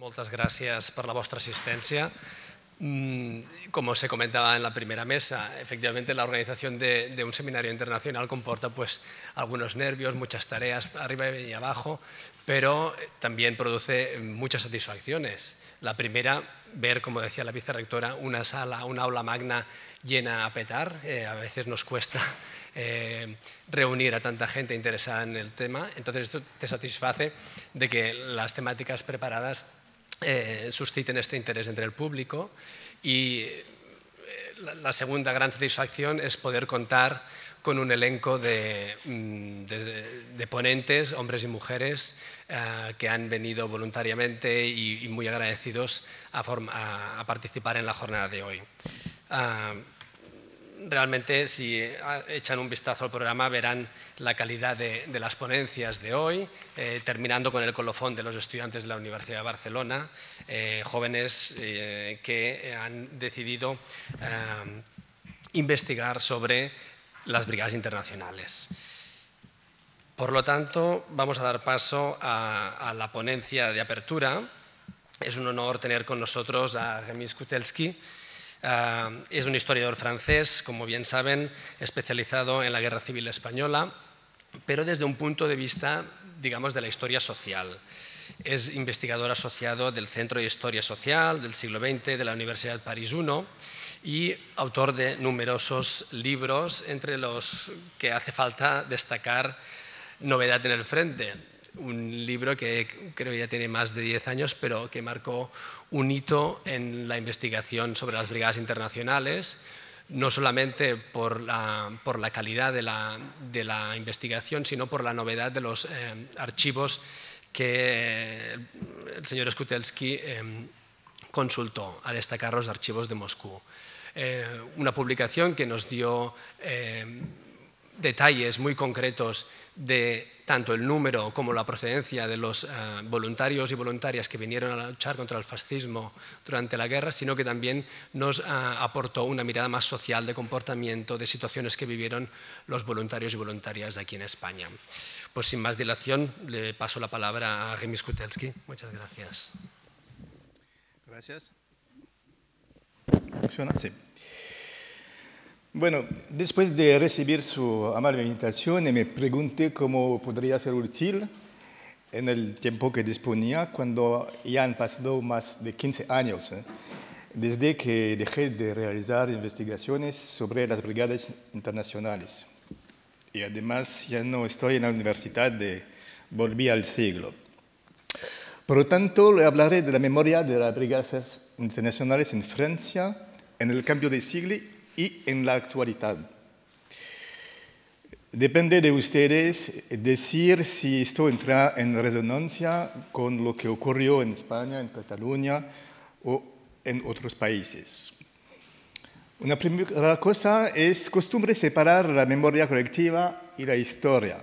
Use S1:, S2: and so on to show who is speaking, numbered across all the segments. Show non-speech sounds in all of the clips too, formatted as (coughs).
S1: Moltes gràcies per la vostra assistència. Mm, como se comentaba en la primera mesa, efectivamente la organización de, de, un seminario internacional comporta pues algunos nervios, muchas tareas arriba y abajo, pero también produce muchas satisfacciones. La primera, ver, como decía la vicerrectora, una sala, una aula magna llena a petar. Eh, a veces nos cuesta (laughs) eh, reunir a tanta gente interesada en el tema. Entonces esto te satisface de que las temáticas preparadas eh, susciten este interés entre el público y eh, la segunda gran satisfacción es poder contar con un elenco de, mm, ponentes, hombres y mujeres, eh, que han venido voluntariamente y, muy agradecidos a, a, a, participar en la jornada de hoy. Uh, realmente si echan un vistazo al programa verán la calidad de, de las ponencias de hoy, eh, terminando con el colofón de los estudiantes de la Universidad de Barcelona, eh, jóvenes eh, que han decidido eh, investigar sobre las brigadas internacionales. Por lo tanto, vamos a dar paso a, a la ponencia de apertura. Es un honor tener con nosotros a Remis Skutelski, Uh, es un historiador francés, como bien saben, especializado en la Guerra Civil Española, pero desde un punto de vista, digamos, de la historia social. Es investigador asociado del Centro de Historia Social del siglo XX de la Universidad París I y autor de numerosos libros, entre los que hace falta destacar Novedad en el Frente, un libro que creo ya tiene más de 10 años, pero que marcó un hito en la investigación sobre las brigadas internacionales, no solamente por la, por la calidad de la, de la, investigación, sino por la novedad de los eh, archivos que el señor Skutelsky eh, consultó, a destacar los archivos de Moscú. Eh, una publicación que nos dio eh, detalles muy concretos de tanto el número como la procedencia de los uh, voluntarios y voluntarias que vinieron a luchar contra el fascismo durante la guerra, sino que también nos uh, aportó una mirada más social de comportamiento, de situaciones que vivieron los voluntarios y voluntarias aquí en España. Pues sin más dilación, le paso la palabra a Remy Skutelski. Muchas gracias.
S2: Gracias. ¿Funciona? Sí. Bueno, después de recibir su amable invitación, me pregunté cómo podría ser útil en el tiempo que disponía cuando ya han pasado más de 15 años ¿eh? desde que dejé de realizar investigaciones sobre las brigadas internacionales. Y además ya no estoy en la universidad de volví al siglo. Por lo tanto, le hablaré de la memoria de las brigadas internacionales en Francia en el cambio de siglo y en la actualidad. Depende de ustedes decir si esto entra en resonancia con lo que ocurrió en España, en Cataluña o en otros países. Una primera cosa es costumbre separar la memoria colectiva y la historia.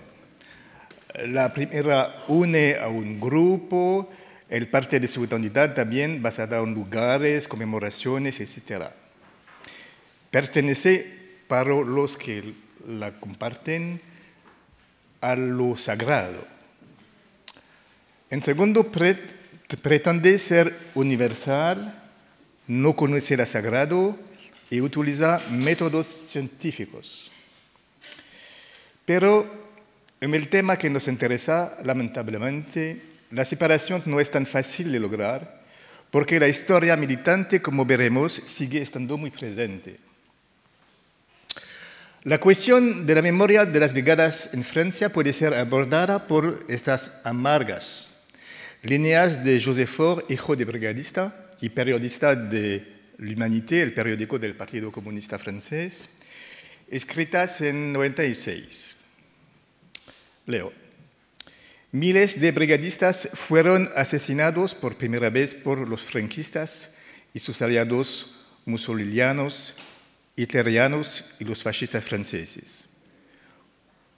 S2: La primera une a un grupo, el parte de su identidad también basada en lugares, conmemoraciones, etc pertenece para los que la comparten a lo sagrado. En segundo, pretende ser universal, no conoce lo sagrado y utiliza métodos científicos. Pero en el tema que nos interesa, lamentablemente, la separación no es tan fácil de lograr porque la historia militante, como veremos, sigue estando muy presente. La cuestión de la memoria de las brigadas en Francia puede ser abordada por estas amargas líneas de Joseph Faure, hijo de brigadista y periodista de L'Humanité, el periódico del Partido Comunista francés, escritas en 96. Leo. Miles de brigadistas fueron asesinados por primera vez por los franquistas y sus aliados musolinianos y los fascistas franceses.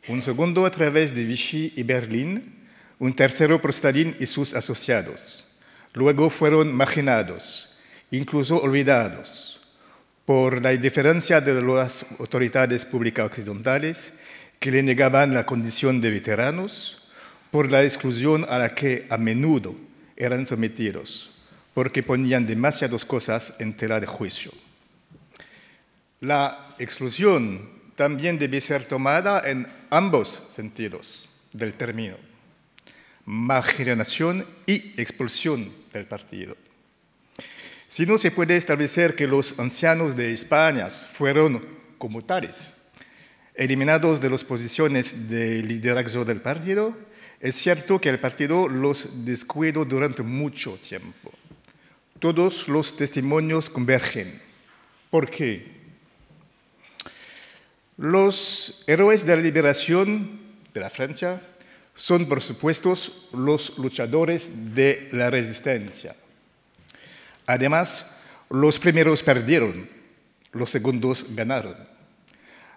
S2: Un segundo a través de Vichy y Berlín, un tercero por Stalin y sus asociados. Luego fueron marginados, incluso olvidados, por la indiferencia de las autoridades públicas occidentales que le negaban la condición de veteranos, por la exclusión a la que a menudo eran sometidos, porque ponían demasiadas cosas en tela de juicio. La exclusión también debe ser tomada en ambos sentidos del término, marginación y expulsión del partido. Si no se puede establecer que los ancianos de España fueron como tales, eliminados de las posiciones de liderazgo del partido, es cierto que el partido los descuidó durante mucho tiempo. Todos los testimonios convergen. ¿Por qué? Los héroes de la liberación de la Francia son, por supuesto, los luchadores de la resistencia. Además, los primeros perdieron, los segundos ganaron.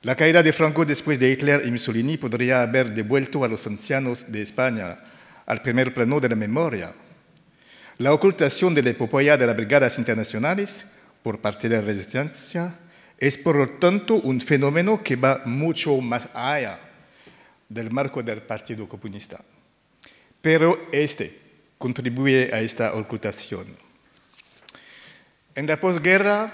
S2: La caída de Franco después de Hitler y Mussolini podría haber devuelto a los ancianos de España al primer plano de la memoria. La ocultación de la epopeya de las brigadas internacionales por parte de la resistencia es por lo tanto un fenómeno que va mucho más allá del marco del Partido Comunista. Pero este contribuye a esta ocultación. En la posguerra,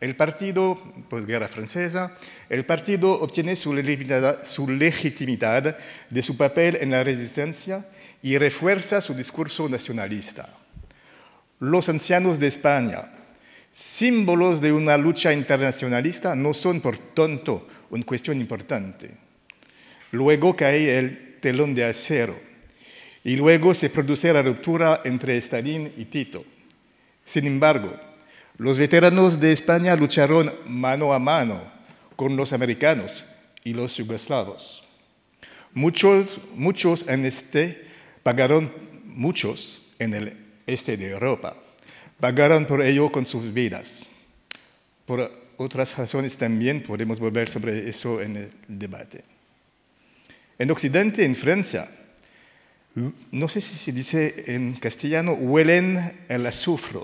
S2: el partido, posguerra francesa, el partido obtiene su legitimidad de su papel en la resistencia y refuerza su discurso nacionalista. Los ancianos de España, símbolos de una lucha internacionalista, no son por tanto una cuestión importante. Luego cae el telón de acero y luego se produce la ruptura entre Stalin y Tito. Sin embargo, los veteranos de España lucharon mano a mano con los americanos y los yugoslavos. Muchos, muchos en este pagaron, muchos en el este de Europa, pagaron por ello con sus vidas. Por otras razones también podemos volver sobre eso en el debate. En Occidente, en Francia, no sé si se dice en castellano, huelen el azufre.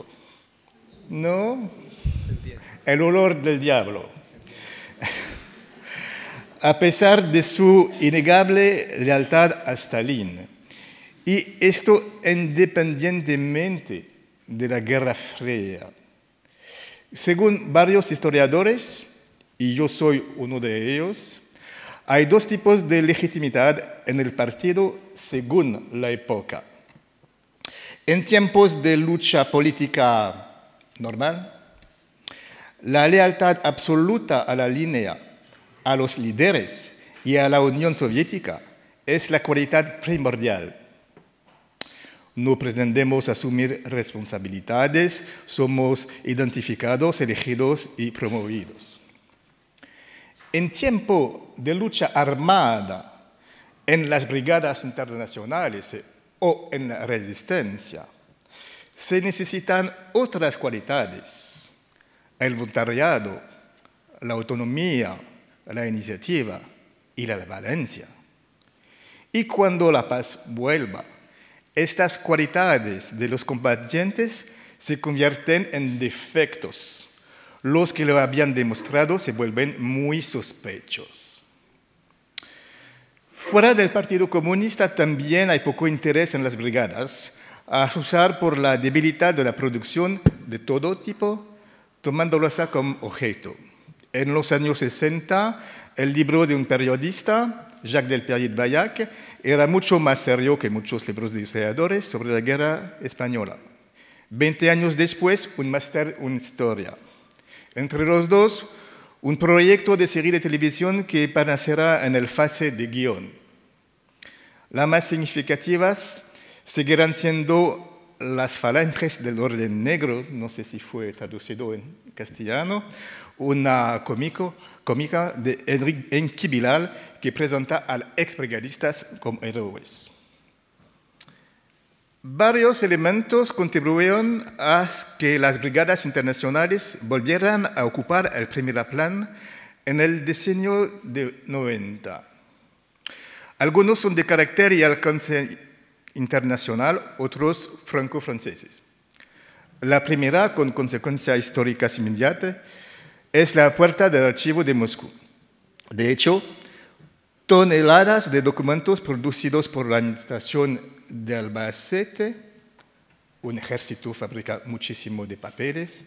S2: ¿No? El olor del diablo. A pesar de su innegable lealtad a Stalin. Y esto independientemente de la Guerra Fría. Según varios historiadores, y yo soy uno de ellos, hay dos tipos de legitimidad en el partido según la época. En tiempos de lucha política normal, la lealtad absoluta a la línea, a los líderes y a la Unión Soviética es la cualidad primordial. No pretendemos asumir responsabilidades, somos identificados, elegidos y promovidos. En tiempo de lucha armada en las brigadas internacionales eh, o en la resistencia, se necesitan otras cualidades, el voluntariado, la autonomía, la iniciativa y la valencia. Y cuando la paz vuelva, estas cualidades de los combatientes se convierten en defectos los que lo habían demostrado se vuelven muy sospechosos. Fuera del Partido Comunista también hay poco interés en las brigadas, a usar por la debilidad de la producción de todo tipo, tomándolas como objeto. En los años 60, el libro de un periodista, Jacques Delpierre Bayac, era mucho más serio que muchos libros de historiadores sobre la guerra española. Veinte años después, un máster en historia. Entre los dos, un proyecto de serie de televisión que aparecerá en el fase de guion. Las más significativas seguirán siendo las falanges del orden negro, no sé si fue traducido en castellano, una cómico, cómica de Enki Bilal que presenta a ex brigadistas como héroes. Varios elementos contribuyeron a que las brigadas internacionales volvieran a ocupar el primer plan en el diseño de 90. Algunos son de carácter y alcance internacional, otros franco-franceses. La primera, con consecuencias históricas inmediatas, es la puerta del archivo de Moscú. De hecho, toneladas de documentos producidos por la administración de Albacete. Un ejército fabrica muchísimo de papeles,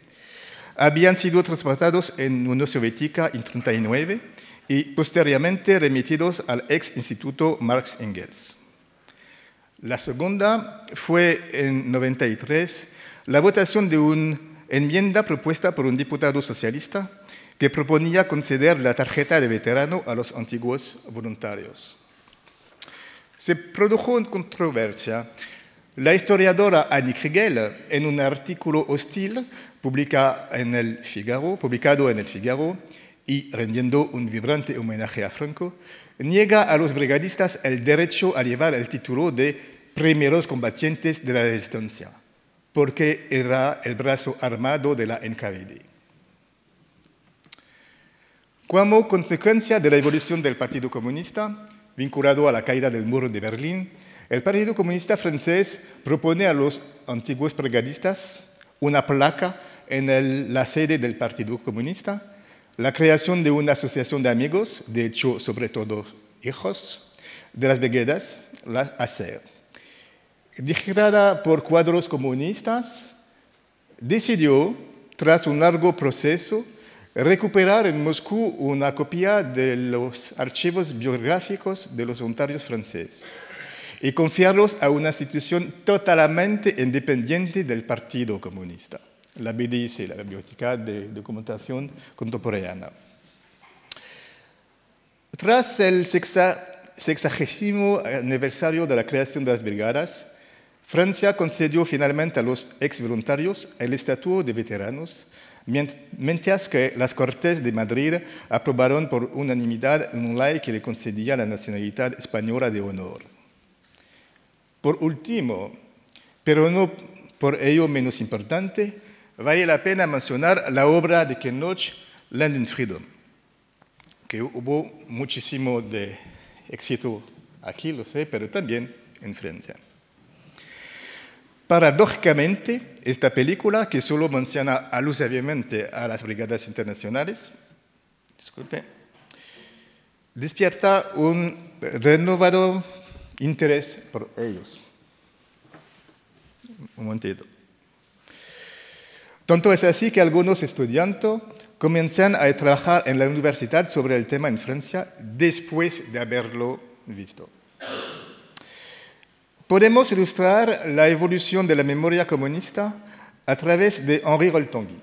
S2: habían sido transportados en Unión Soviética en 1939 y posteriormente remitidos al ex Instituto Marx Engels. La segunda fue en 93 la votación de una enmienda propuesta por un diputado socialista que proponía conceder la tarjeta de veterano a los antiguos voluntarios. Se produjo una controversia. La historiadora Annie Kriegel, en un artículo hostil publicado en el Figaro, publicado en el Figaro y rendiendo un vibrante homenaje a Franco, niega a los brigadistas el derecho a llevar el título de primeros combatientes de la resistencia, porque era el brazo armado de la NKVD. Como consecuencia de la evolución del Partido Comunista, vinculado a la caída del muro de Berlín, el Partido Comunista francés propone a los antiguos brigadistas una placa en la sede del Partido Comunista, la creación de una asociación de amigos, de hecho, sobre todo hijos, de las brigadas, la ACER. Dirigida por cuadros comunistas, decidió, tras un largo proceso, recuperar en Moscú una copia de los archivos biográficos de los voluntarios franceses y confiarlos a una institución totalmente independiente del Partido Comunista, la BDIC, la Biblioteca de Documentación Contemporánea. Tras el sexagésimo aniversario de la creación de las brigadas, Francia concedió finalmente a los ex voluntarios el estatuto de veteranos mientras que las Cortes de Madrid aprobaron por unanimidad una ley que le concedía la nacionalidad española de honor. Por último, pero no por ello menos importante, vale la pena mencionar la obra de Ken Loach, Land in Freedom, que hubo muchísimo de éxito aquí, lo sé, pero también en Francia. Paradójicamente, esta película, que solo menciona alusivamente a las brigadas internacionales, disculpe, despierta un renovado interés por ellos. Un momentito. Tanto es así que algunos estudiantes comienzan a trabajar en la universidad sobre el tema en Francia después de haberlo visto. Podemos ilustrar la evolución de la memoria comunista a través de Henri Roltongui.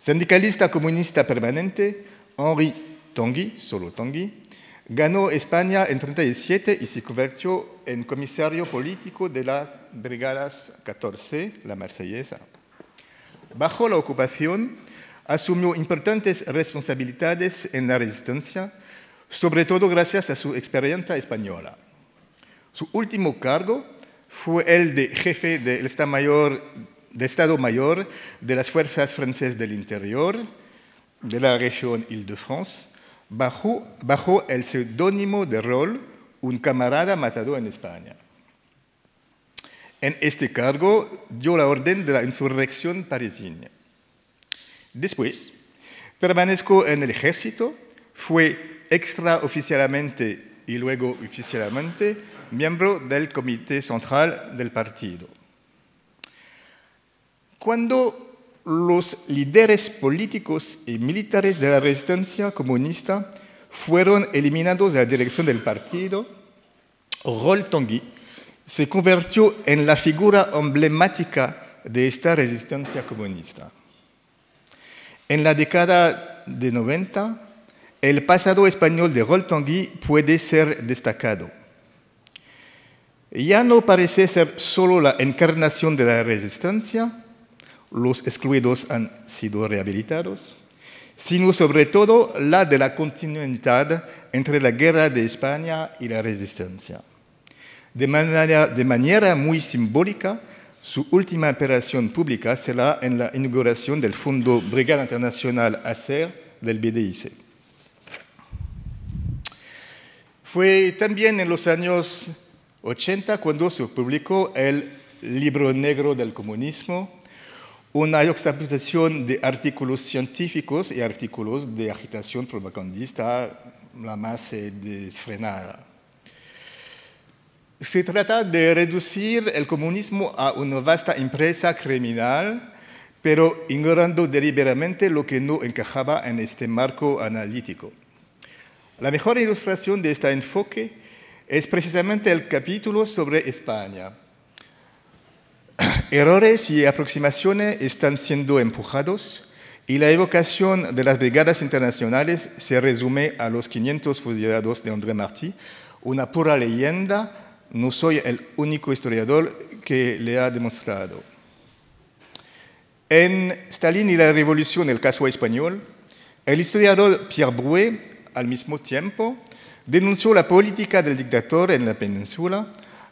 S2: Sindicalista comunista permanente, Henri Tanguy, solo Tanguy, ganó España en 1937 y se convirtió en comisario político de las Brigadas 14, la marsellesa. Bajo la ocupación, asumió importantes responsabilidades en la resistencia, sobre todo gracias a su experiencia española. Su último cargo fue el de jefe del Estado Mayor, de, Estado Mayor de las Fuerzas Francesas del Interior de la región Île-de-France, bajo, bajo el seudónimo de Roll, un camarada matado en España. En este cargo dio la orden de la insurrección parisina. Después, permanezco en el ejército, fue extraoficialmente y luego oficialmente miembro del Comité Central del partido. Cuando los líderes políticos y militares de la resistencia comunista fueron eliminados de la dirección del partido, Rol Tanguy se convirtió en la figura emblemática de esta resistencia comunista. En la década de 90, el pasado español de Rol Tanguy puede ser destacado ya no parece ser solo la encarnación de la resistencia, los excluidos han sido rehabilitados, sino sobre todo la de la continuidad entre la guerra de España y la resistencia. De manera, muy simbólica, su última operación pública será en la inauguración del Fondo Brigada Internacional ACER del BDIC. Fue también en los años 80 cuando se publicó el Libro Negro del Comunismo, una juxtaposición de artículos científicos y artículos de agitación propagandista la más eh, desfrenada. Se trata de reducir el comunismo a una vasta empresa criminal, pero ignorando deliberadamente lo que no encajaba en este marco analítico. La mejor ilustración de este enfoque es precisamente el capítulo sobre España. (clears throat) Errores y aproximaciones están siendo empujados y la evocación de las brigadas internacionales se resume a los 500 fusilados de André Martí, una pura leyenda, no soy el único historiador que le ha demostrado. En Stalin y la Revolución, el caso español, el historiador Pierre Brouet, al mismo tiempo, denunció la política del dictador en la península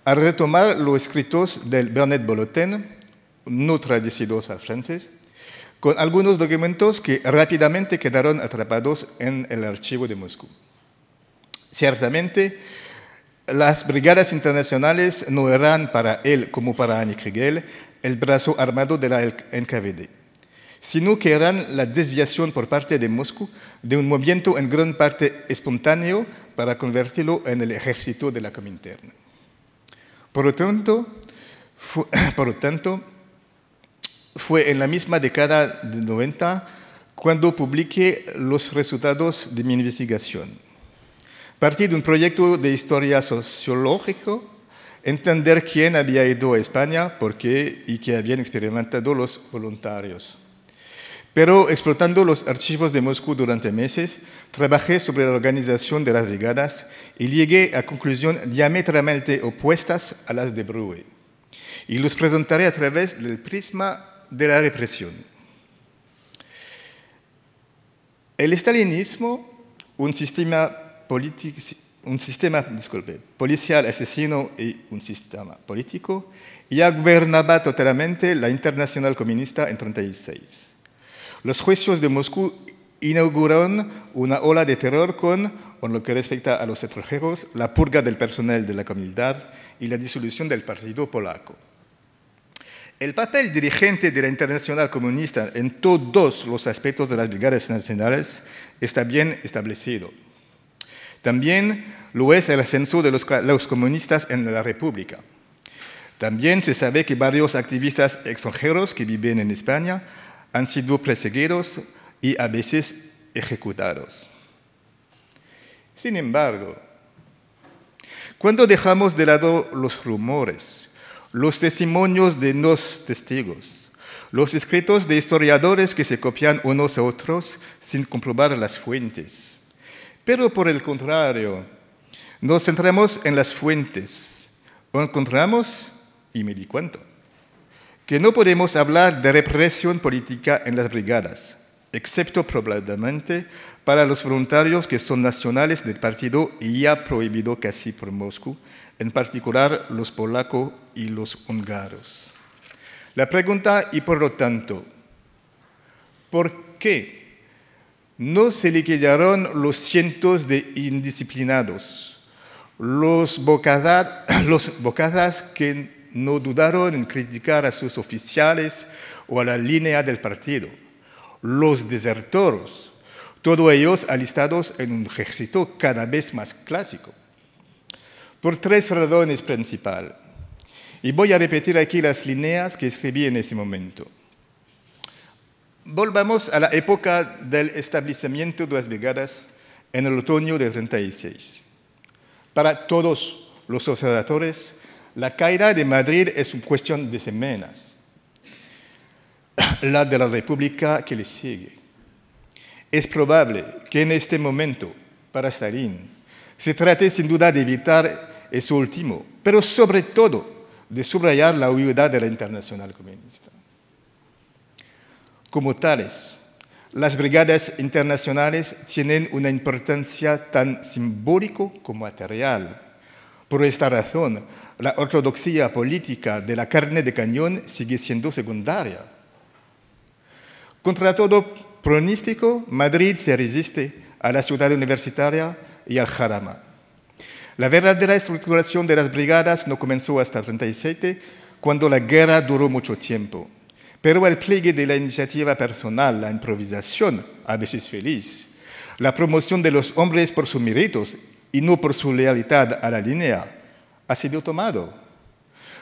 S2: al retomar los escritos del Bernet Bolotin, no traducidos al francés, con algunos documentos que rápidamente quedaron atrapados en el archivo de Moscú. Ciertamente, las brigadas internacionales no eran para él, como para Annie Kriegel, el brazo armado de la NKVD, sino que eran la desviación por parte de Moscú de un movimiento en gran parte espontáneo para convertirlo en el ejército de la Comintern. (coughs) Por lo tanto, fue, en la misma década de 90 cuando publiqué los resultados de mi investigación. Partí de un proyecto de historia sociológico, entender quién había ido a España, por qué y qué habían experimentado los voluntarios. Pero explotando los archivos de Moscú durante meses, trabajé sobre la organización de las brigadas y llegué a conclusiones diametralmente opuestas a las de Brue. Y los presentaré a través del prisma de la represión. El estalinismo, un sistema, un sistema policial asesino y un sistema político, ya gobernaba totalmente la internacional comunista en 1936. Los juicios de Moscú inauguraron una ola de terror con, en lo que respecta a los extranjeros, la purga del personal de la comunidad y la disolución del partido polaco. El papel dirigente de la Internacional Comunista en todos los aspectos de las brigadas nacionales está bien establecido. También lo es el ascenso de los, comunistas en la República. También se sabe que varios activistas extranjeros que viven en España han sido perseguidos y a veces ejecutados. Sin embargo, cuando dejamos de lado los rumores, los testimonios de los testigos, los escritos de historiadores que se copian unos a otros sin comprobar las fuentes, pero por el contrario, nos centramos en las fuentes, o encontramos, y me di cuenta, que no podemos hablar de represión política en las brigadas, excepto probablemente para los voluntarios que son nacionales del partido y ya prohibido casi por Moscú, en particular los polacos y los húngaros. La pregunta, y por lo tanto, ¿por qué no se liquidaron los cientos de indisciplinados, los bocadas, los bocadas que no dudaron en criticar a sus oficiales o a la línea del partido. Los desertores, todos ellos alistados en un ejército cada vez más clásico. Por tres razones principales. Y voy a repetir aquí las líneas que escribí en ese momento. Volvamos a la época del establecimiento de las brigadas en el otoño de 36. Para todos los observadores, la caída de Madrid es una cuestión de semanas, la de la República que le sigue. Es probable que en este momento, para Stalin, se trate sin duda de evitar eso último, pero sobre todo de subrayar la huida de la internacional comunista. Como tales, las brigadas internacionales tienen una importancia tan simbólica como material. Por esta razón, la ortodoxia política de la carne de cañón sigue siendo secundaria. Contra todo pronóstico, Madrid se resiste a la ciudad universitaria y al jarama. La verdadera estructuración de las brigadas no comenzó hasta 37, cuando la guerra duró mucho tiempo. Pero el pliegue de la iniciativa personal, la improvisación, a veces feliz, la promoción de los hombres por sus méritos y no por su lealtad a la línea, ha sido tomado.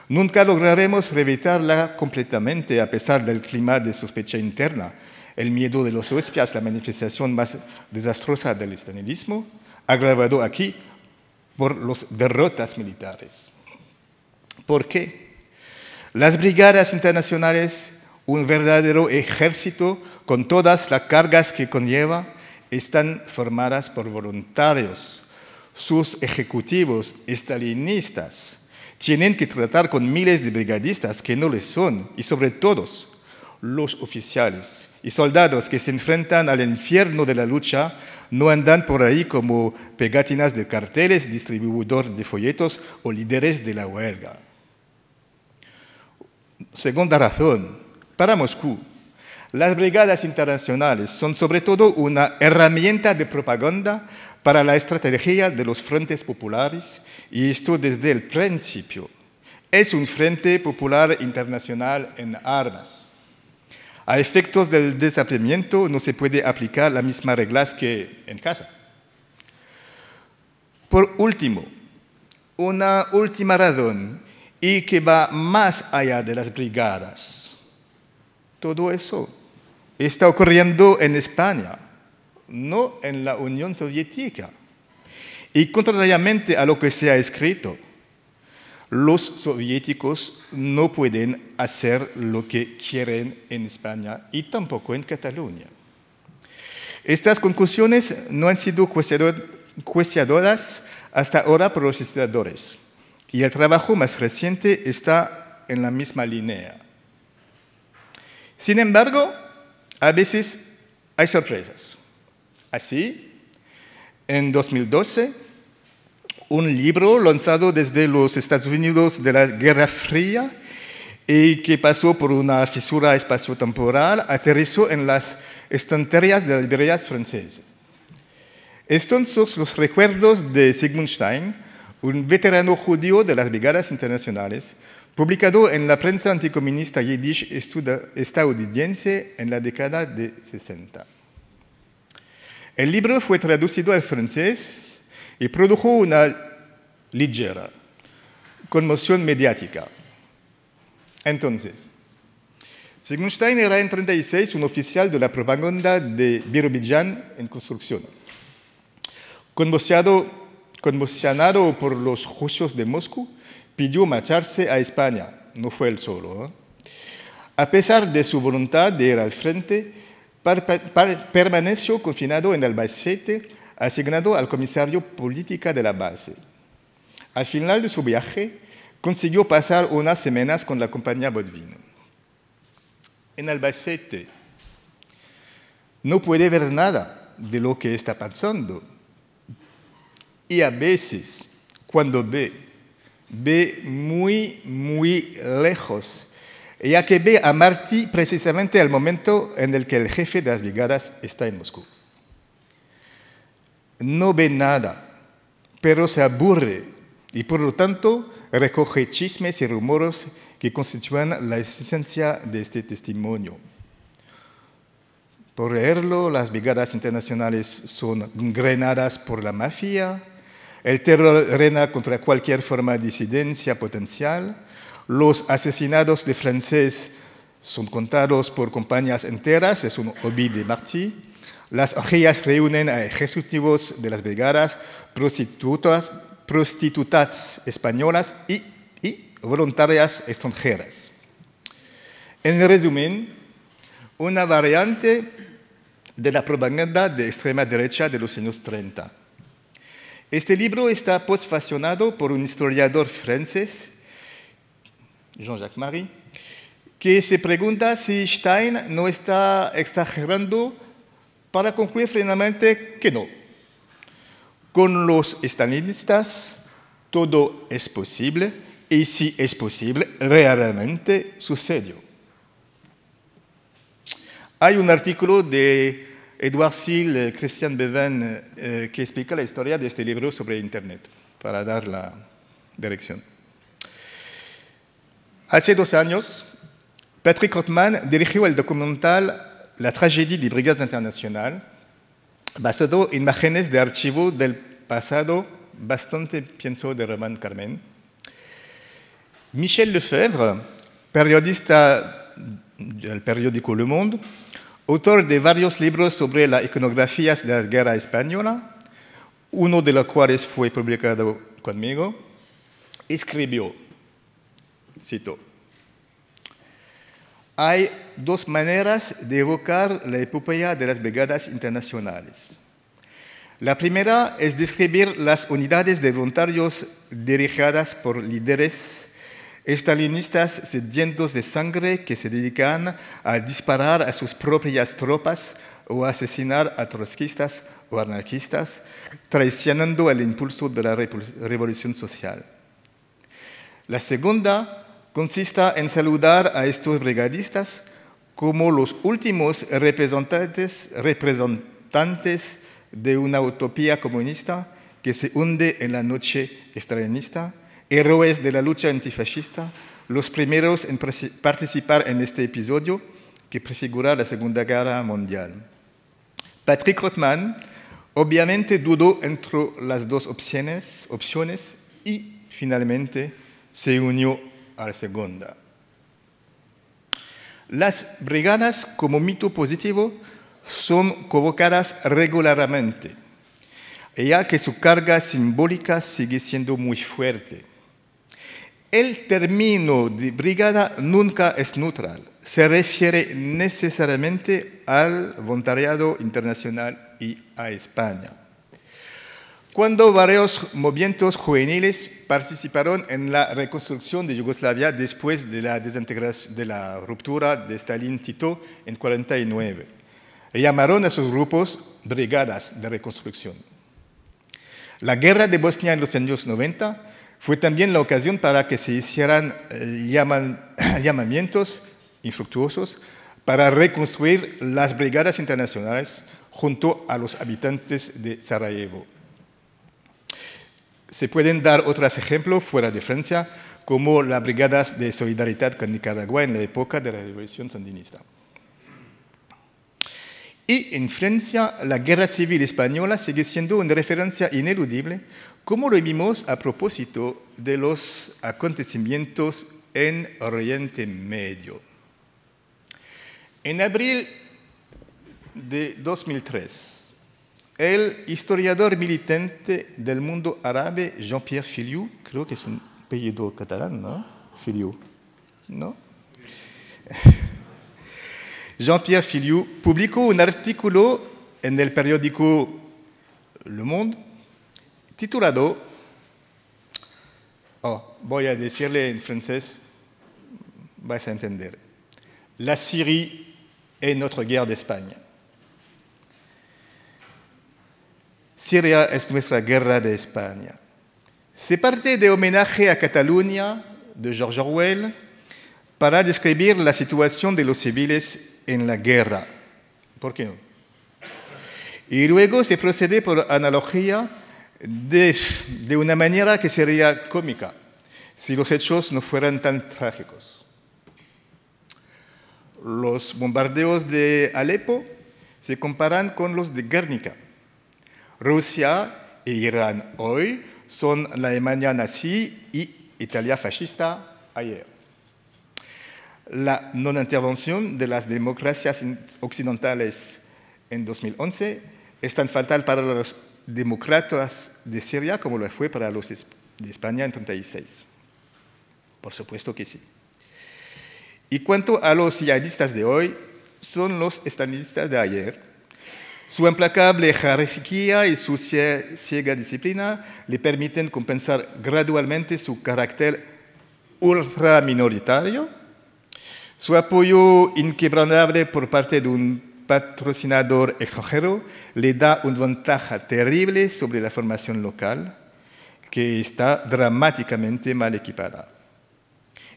S2: Nunca lograremos revitarla completamente a pesar del clima de sospecha interna, el miedo de los huéspedes, la manifestación más desastrosa del estalinismo, agravado aquí por las derrotas militares. ¿Por qué? Las brigadas internacionales, un verdadero ejército con todas las cargas que conlleva, están formadas por voluntarios. Sus ejecutivos estalinistas tienen que tratar con miles de brigadistas que no les son, y sobre todo los oficiales y soldados que se enfrentan al infierno de la lucha no andan por ahí como pegatinas de carteles, distribuidor de folletos o líderes de la huelga. Segunda razón, para Moscú, las brigadas internacionales son sobre todo una herramienta de propaganda para la estrategia de los frentes populares y esto desde el principio. Es un frente popular internacional en armas. A efectos del desafiamiento no se puede aplicar las mismas reglas que en casa. Por último, una última razón y que va más allá de las brigadas. Todo eso está ocurriendo en España, no en la Unión Soviética. Y contrariamente a lo que se ha escrito, los soviéticos no pueden hacer lo que quieren en España y tampoco en Cataluña. Estas conclusiones no han sido cuestionadas hasta ahora por los estudiadores y el trabajo más reciente está en la misma línea. Sin embargo, a veces hay sorpresas. Así, en 2012, un libro lanzado desde los Estados Unidos de la Guerra Fría y que pasó por una fisura espaciotemporal, aterrizó en las estanterías de las librerías francesas. Estos son los recuerdos de Sigmund Stein, un veterano judío de las brigadas internacionales, publicado en la prensa anticomunista yiddish estadounidense en la década de 60. El libro fue traducido al francés y produjo una ligera conmoción mediática. Entonces, Sigmund Stein era en 36 un oficial de la propaganda de Birobidjan en construcción. Conmocionado por los juicios de Moscú, pidió marcharse a España. No fue él solo. ¿eh? A pesar de su voluntad de ir al frente, permaneció confinado en Albacete, asignado al comisario política de la base. Al final de su viaje, consiguió pasar unas semanas con la compañía Bodvino. En Albacete no puede ver nada de lo que está pasando. Y a veces, cuando ve, ve muy, muy lejos ya que ve a Martí precisamente al momento en el que el jefe de las brigadas está en Moscú. No ve nada, pero se aburre y por lo tanto recoge chismes y rumores que constituyen la esencia de este testimonio. Por leerlo, las brigadas internacionales son grenadas por la mafia, el terror reina contra cualquier forma de disidencia potencial, los asesinados de francés son contados por compañías enteras, es un hobby de Martí. Las orgías reúnen a ejecutivos de las brigadas, prostitutas, prostitutas españolas y, voluntarias extranjeras. En resumen, una variante de la propaganda de extrema derecha de los años 30. Este libro está postfacionado por un historiador francés Jean-Jacques Marie, que se pregunta si Stein no está exagerando para concluir finalmente que no. Con los estalinistas todo es posible y si es posible, realmente sucedió. Hay un artículo de Edouard Sill, Christian Beven, eh, que explica la historia de este libro sobre Internet, para dar la dirección. Hace dos años, Patrick Rothman dirigió el documental La tragedia de Brigadas Internacional, basado en imágenes de archivo del pasado bastante, pienso, de Román Carmen, Michel Lefebvre, periodista del periódico Le Monde, autor de varios libros sobre las iconografías de la guerra española, uno de los cuales fue publicado conmigo, escribió, cito, hay dos maneras de evocar la epopeya de las brigadas internacionales. La primera es describir las unidades de voluntarios dirigidas por líderes estalinistas sedientos de sangre que se dedican a disparar a sus propias tropas o a asesinar a trotskistas o anarquistas, traicionando el impulso de la revolución social. La segunda consiste en saludar a estos brigadistas como los últimos representantes, representantes de una utopía comunista que se hunde en la noche estalinista héroes de la lucha antifascista, los primeros en participar en este episodio que prefigura la Segunda Guerra Mundial. Patrick Rothman obviamente dudó entre las dos opciones, opciones y finalmente se unió la segunda. Las brigadas como mito positivo son convocadas regularmente, ya que su carga simbólica sigue siendo muy fuerte. El término de brigada nunca es neutral, se refiere necesariamente al voluntariado internacional y a España. Cuando varios movimientos juveniles participaron en la reconstrucción de Yugoslavia después de la ruptura de Stalin-Tito en 49, llamaron a sus grupos brigadas de reconstrucción. La guerra de Bosnia en los años 90 fue también la ocasión para que se hicieran eh, (coughs) llamamientos infructuosos para reconstruir las brigadas internacionales junto a los habitantes de Sarajevo. Se pueden dar otros ejemplos fuera de Francia, como las brigadas de solidaridad con Nicaragua en la época de la Revolución Sandinista. Y en Francia, la guerra civil española sigue siendo una referencia ineludible como lo vimos a propósito de los acontecimientos en Oriente Medio. En abril de 2003, el historiador militante del mundo árabe Jean-Pierre Filiou, creo que es un apellido catalán, ¿no? Filiou, ¿no? (laughs) Jean-Pierre Filiou publicó un artículo en el periódico Le Monde titulado, oh, voy a decirle en francés, vais a entender, La Syrie est notre guerre d'Espagne. Siria es nuestra guerra de España. Se parte de homenaje a Cataluña de George Orwell para describir la situación de los civiles en la guerra. ¿Por qué no? Y luego se procede por analogía de, de una manera que sería cómica si los hechos no fueran tan trágicos. Los bombardeos de Alepo se comparan con los de Guernica. Rusia e Irán hoy son la Alemania nazi y Italia fascista ayer. La no intervención de las democracias occidentales en 2011 es tan fatal para los demócratas de Siria como lo fue para los de España en 36. Por supuesto que sí. Y cuanto a los yihadistas de hoy, son los estalinistas de ayer. Su implacable jerarquía y su ciega disciplina le permiten compensar gradualmente su carácter ultraminoritario, su apoyo inquebrantable por parte de un patrocinador extranjero le da una ventaja terrible sobre la formación local, que está dramáticamente mal equipada.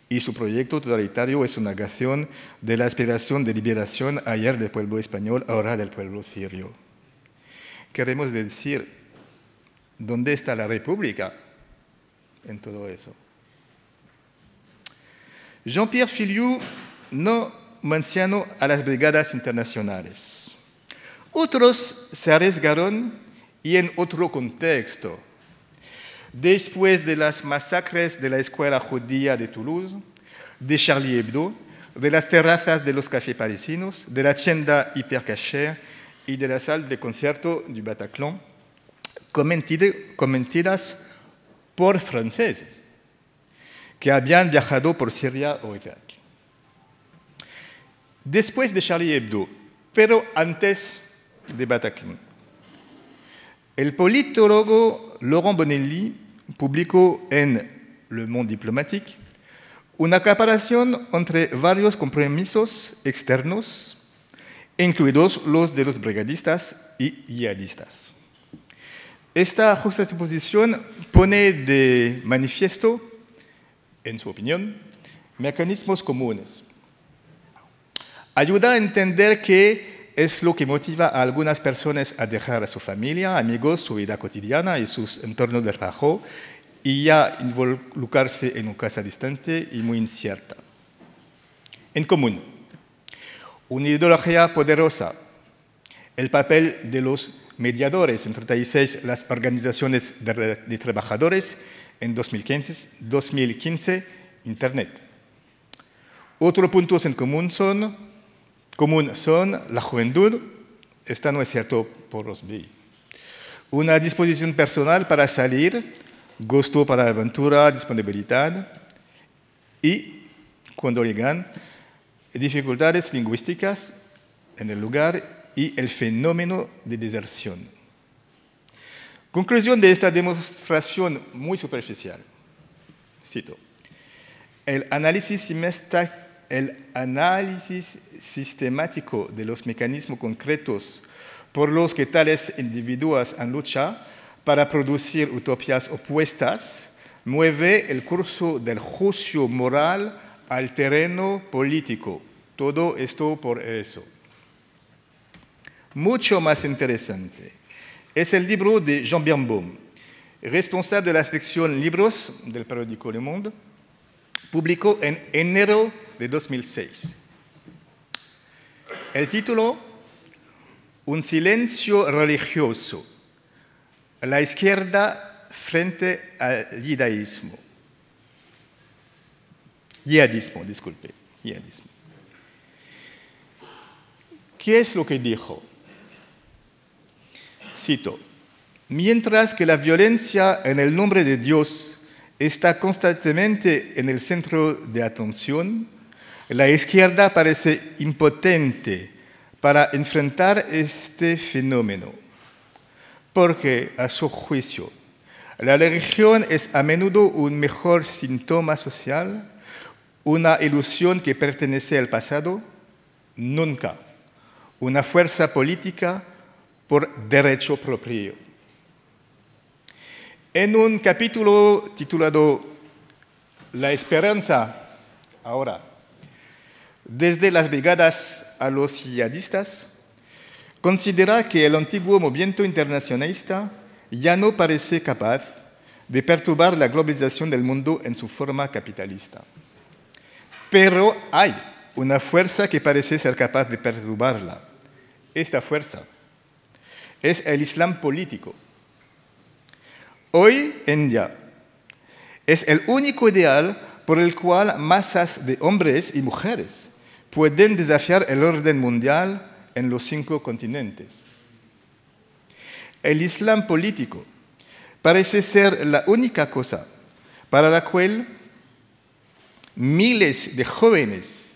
S2: Y su proyecto totalitario es una negación de la aspiración de liberación ayer del pueblo español, ahora del pueblo sirio. Queremos decir, ¿dónde está la república en todo eso? Jean-Pierre Filiou no mencionó a las brigadas internacionales. Otros se arriesgaron y en otro contexto. Después de las masacres de la escuela judía de Toulouse, de Charlie Hebdo, de las terrazas de los cafés parisinos, de la tienda Hypercacher y de la sala de concierto du Bataclan, cometidas por franceses que habían viajado por Siria o Irak. Después de Charlie Hebdo, pero antes de Bataclan, el politólogo Laurent Bonelli publicó en Le Monde Diplomatique una comparación entre varios compromisos externos, incluidos los de los brigadistas y yihadistas. Esta juxtaposición pone de manifiesto, en su opinión, mecanismos comunes. Ayuda a entender qué es lo que motiva a algunas personas a dejar a su familia, amigos, su vida cotidiana y sus entornos de trabajo y ya involucrarse en una casa distante y muy incierta. En común, una ideología poderosa, el papel de los mediadores entre 36 las organizaciones de, trabajadores en 2015, 2015, Internet. Otros puntos en común son, común son la juventud, esta no es cierto por los BI, una disposición personal para salir, gusto para la aventura, disponibilidad y, cuando llegan, dificultades lingüísticas en el lugar y el fenómeno de deserción. Conclusión de esta demostración muy superficial. Cito. El análisis, el análisis sistemático de los mecanismos concretos por los que tales individuos han luchado para producir utopías opuestas, mueve el curso del juicio moral al terreno político. Todo esto por eso. Mucho más interesante es el libro de Jean Birnbaum, responsable de la sección Libros del periódico Le Monde, publicó en enero de 2006. El título, Un silencio religioso la izquierda frente al yidaísmo. Yihadismo, disculpe, yihadismo. ¿Qué es lo que dijo? Cito, mientras que la violencia en el nombre de Dios está constantemente en el centro de atención, la izquierda parece impotente para enfrentar este fenómeno porque a su juicio la religión es a menudo un mejor síntoma social, una ilusión que pertenece al pasado, nunca una fuerza política por derecho propio. En un capítulo titulado La esperanza, ahora, desde las brigadas a los yihadistas, considera que el antiguo movimiento internacionalista ya no parece capaz de perturbar la globalización del mundo en su forma capitalista. Pero hay una fuerza que parece ser capaz de perturbarla. Esta fuerza es el Islam político. Hoy en día es el único ideal por el cual masas de hombres y mujeres pueden desafiar el orden mundial en los cinco continentes. El Islam político parece ser la única cosa para la cual miles de jóvenes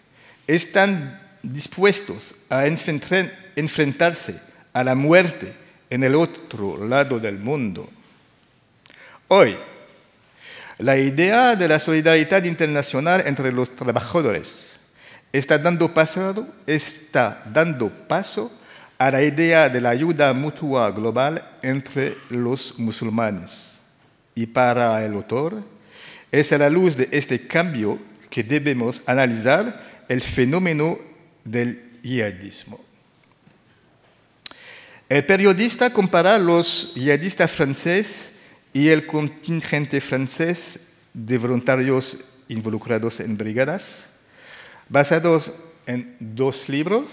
S2: están dispuestos a enfrentarse a la muerte en el otro lado del mundo. Hoy, la idea de la solidaridad internacional entre los trabajadores está dando paso, a la idea de la ayuda mutua global entre los musulmanes. Y para el autor, es a la luz de este cambio que debemos analizar el fenómeno del yihadismo. El periodista compara los yihadistas franceses y el contingente francés de voluntarios involucrados en brigadas basados en dos libros,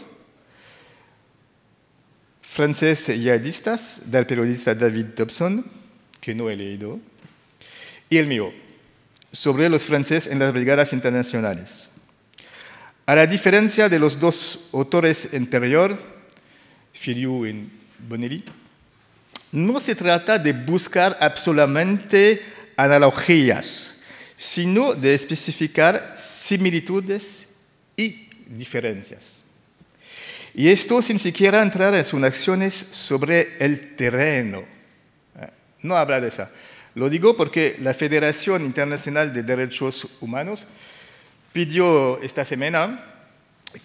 S2: Franceses yihadistas, del periodista David Dobson, que no he leído, y el mío, sobre los franceses en las brigadas internacionales. A la diferencia de los dos autores anteriores, Filiu y Bonelli, no se trata de buscar absolutamente analogías, sino de especificar similitudes y diferencias. Y esto sin siquiera entrar en sus acciones sobre el terreno. Eh, no habla de eso. Lo digo porque la Federación Internacional de Derechos Humanos pidió esta semana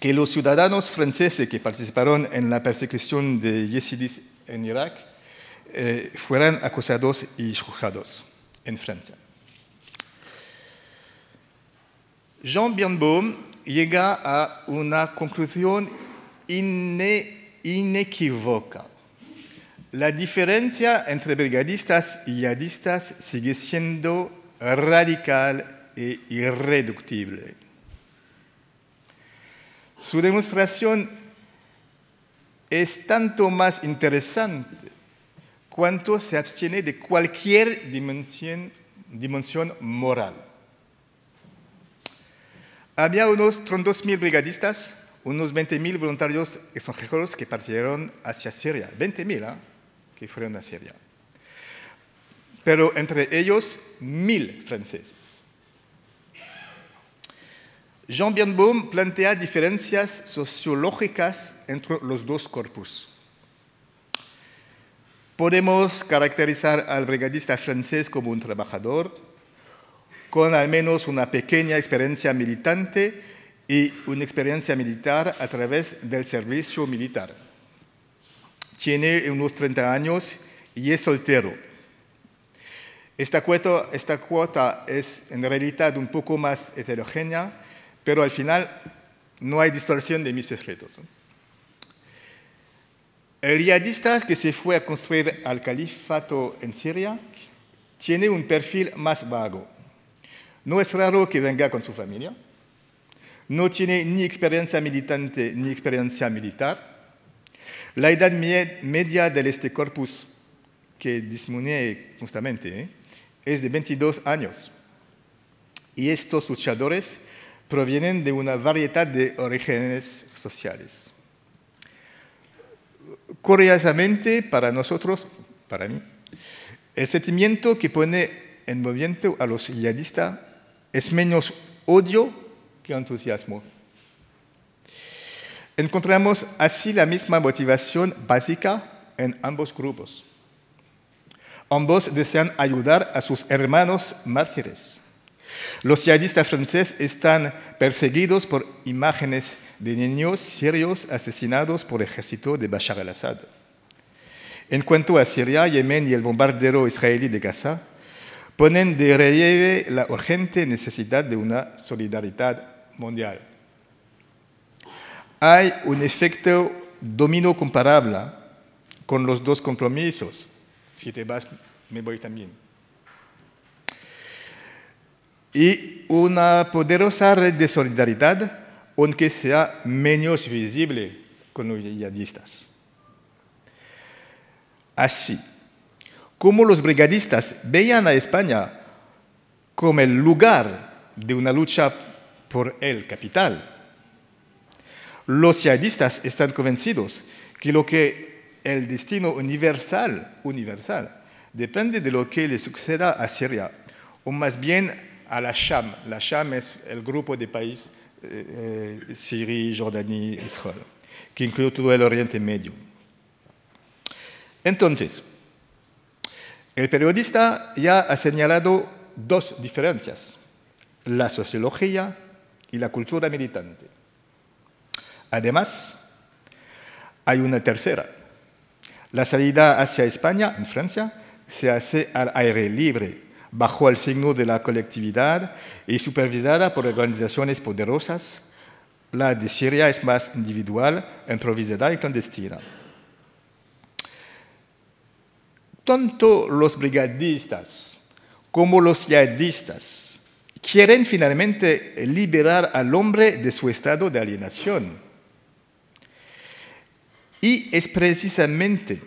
S2: que los ciudadanos franceses que participaron en la persecución de yezidis en Irak eh, fueran acusados y juzgados en Francia. Jean Birnbaum llega a una conclusión inequívoca. La diferencia entre brigadistas y yadistas sigue siendo radical e irreductible. Su demostración es tanto más interesante cuanto se abstiene de cualquier dimensión, moral. Había unos 32.000 brigadistas, unos 20.000 voluntarios extranjeros que partieron hacia Siria. 20.000 ¿eh? que fueron a Siria. Pero entre ellos, 1.000 franceses. Jean Birnbaum plantea diferencias sociológicas entre los dos corpus. Podemos caracterizar al brigadista francés como un trabajador, con al menos una pequeña experiencia militante y una experiencia militar a través del servicio militar. Tiene unos 30 años y es soltero. Esta cuota, esta cuota es en realidad un poco más heterogénea pero al final no hay distorsión de mis escritos. El yihadista que se fue a construir al califato en Siria tiene un perfil más vago. No es raro que venga con su familia. No tiene ni experiencia militante ni experiencia militar. La edad media de este corpus que disminuye constantemente ¿eh? es de 22 años. Y estos luchadores provienen de una variedad de orígenes sociales. Curiosamente, para nosotros, para mí, el sentimiento que pone en movimiento a los yihadistas es menos odio que entusiasmo. Encontramos así la misma motivación básica en ambos grupos. Ambos desean ayudar a sus hermanos mártires los yihadistas franceses están perseguidos por imágenes de niños sirios asesinados por el ejército de Bashar al-Assad. En cuanto a Siria, Yemen y el bombardero israelí de Gaza, ponen de relieve la urgente necesidad de una solidaridad mundial. Hay un efecto dominó comparable con los dos compromisos. Si te vas, me voy también y una poderosa red de solidaridad, aunque sea menos visible con los yihadistas. Así, como los brigadistas veían a España como el lugar de una lucha por el capital, los yihadistas están convencidos que lo que el destino universal, universal depende de lo que le suceda a Siria, o más bien a la Sham. La Sham es el grupo de países, eh, eh, Siria, Jordania, Israel, que incluye todo el Oriente Medio. Entonces, el periodista ya ha señalado dos diferencias, la sociología y la cultura militante. Además, hay una tercera. La salida hacia España, en Francia, se hace al aire libre, bajo el signo de la colectividad y supervisada por organizaciones poderosas. La de Siria es más individual, improvisada y clandestina. Tanto los brigadistas como los yihadistas quieren finalmente liberar al hombre de su estado de alienación. Y es precisamente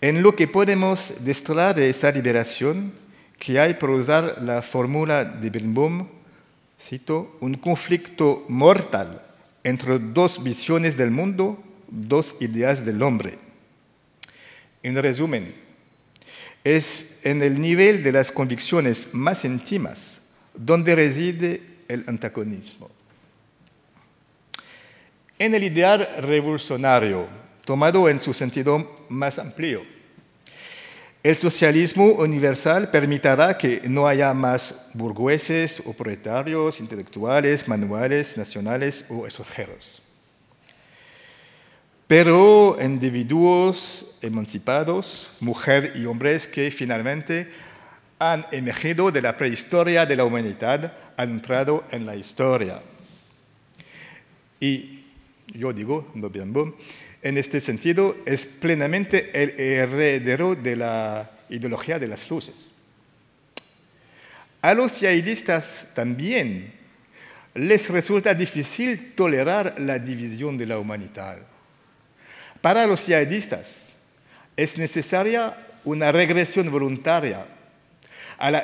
S2: en lo que podemos destraer de esta liberación que hay por usar la fórmula de Birnbaum, cito, un conflicto mortal entre dos visiones del mundo, dos ideas del hombre. En resumen, es en el nivel de las convicciones más íntimas donde reside el antagonismo. En el ideal revolucionario, tomado en su sentido más amplio, el socialismo universal permitirá que no haya más burgueses o proletarios, intelectuales, manuales, nacionales o extranjeros. Pero individuos emancipados, mujeres y hombres que finalmente han emergido de la prehistoria de la humanidad, han entrado en la historia. Y yo digo, no bien, en este sentido, es plenamente el heredero de la ideología de las luces. A los yaidistas también les resulta difícil tolerar la división de la humanidad. Para los yaidistas es necesaria una regresión voluntaria a la,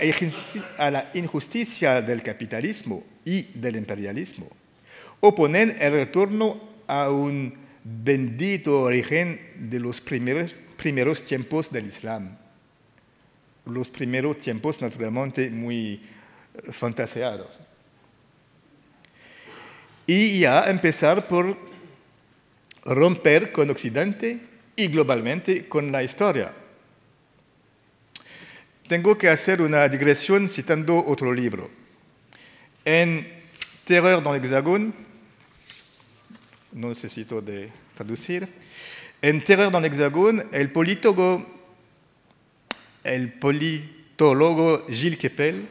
S2: a la injusticia del capitalismo y del imperialismo, o poner el retorno a un bendito origen de los primeros, tiempos del Islam. Los primeros tiempos naturalmente muy eh, fantaseados. Y ya empezar por romper con Occidente y globalmente con la historia. Tengo que hacer una digresión citando otro libro. En Terror dans l'Hexagone, no necesito de traducir. En Terror dans l'Hexagone, el politólogo, el politólogo Gilles Kepel,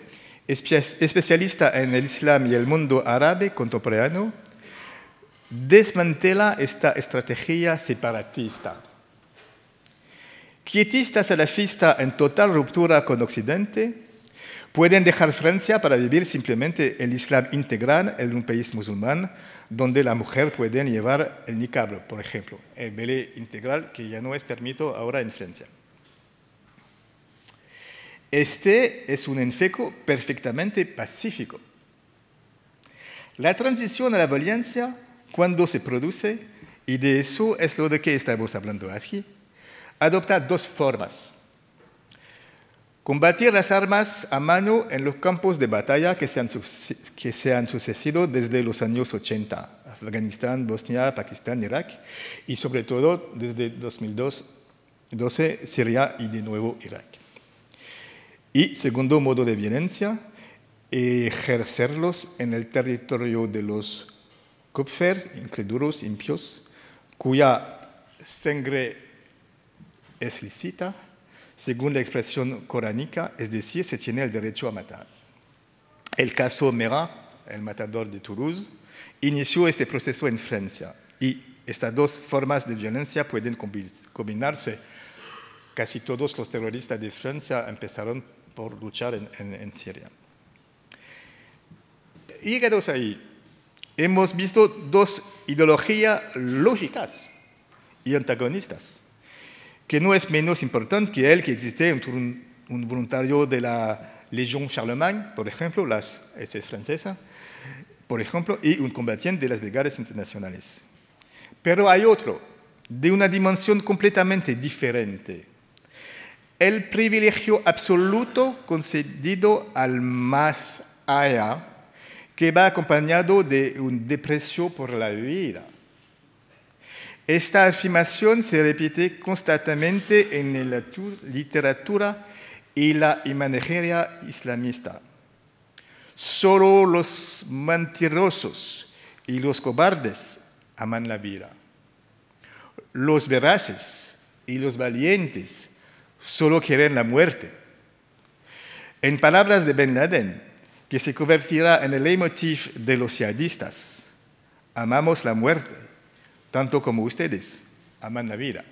S2: especialista en el Islam y el mundo árabe contemporáneo, desmantela esta estrategia separatista. Quietistas salafistas en total ruptura con Occidente pueden dejar Francia para vivir simplemente el Islam integral en un país musulmán donde la mujer puede llevar el niqab, por ejemplo, el belé integral que ya no es permitido ahora en Francia. Este es un enfeco perfectamente pacífico. La transición a la violencia, cuando se produce, y de eso es lo de que estamos hablando aquí, adopta dos formas. Combatir las armas a mano en los campos de batalla que se han, sucedido desde los años 80, Afganistán, Bosnia, Pakistán, Irak, y sobre todo desde 2012, Siria y de nuevo Irak. Y segundo modo de violencia, ejercerlos en el territorio de los Kupfer, incrédulos, impios, cuya sangre es lícita según la expresión coránica, es decir, se tiene el derecho a matar. El caso Mera, el matador de Toulouse, inició este proceso en Francia y estas dos formas de violencia pueden combinarse. Casi todos los terroristas de Francia empezaron por luchar en, en Siria. Llegados ahí, hemos visto dos ideologías lógicas y antagonistas que no es menos importante que el que existe un, un voluntario de la Legión Charlemagne, por ejemplo, las SS francesa, por ejemplo, y un combatiente de las brigadas internacionales. Pero hay otro, de una dimensión completamente diferente. El privilegio absoluto concedido al más allá, que va acompañado de un deprecio por la vida. Esta afirmación se repite constantemente en la literatura y la imaginería islamista. Solo los mentirosos y los cobardes aman la vida. Los veraces y los valientes solo quieren la muerte. En palabras de Ben Laden, que se convertirá en el leitmotiv de los yadistas, amamos la muerte tanto como ustedes aman la vida.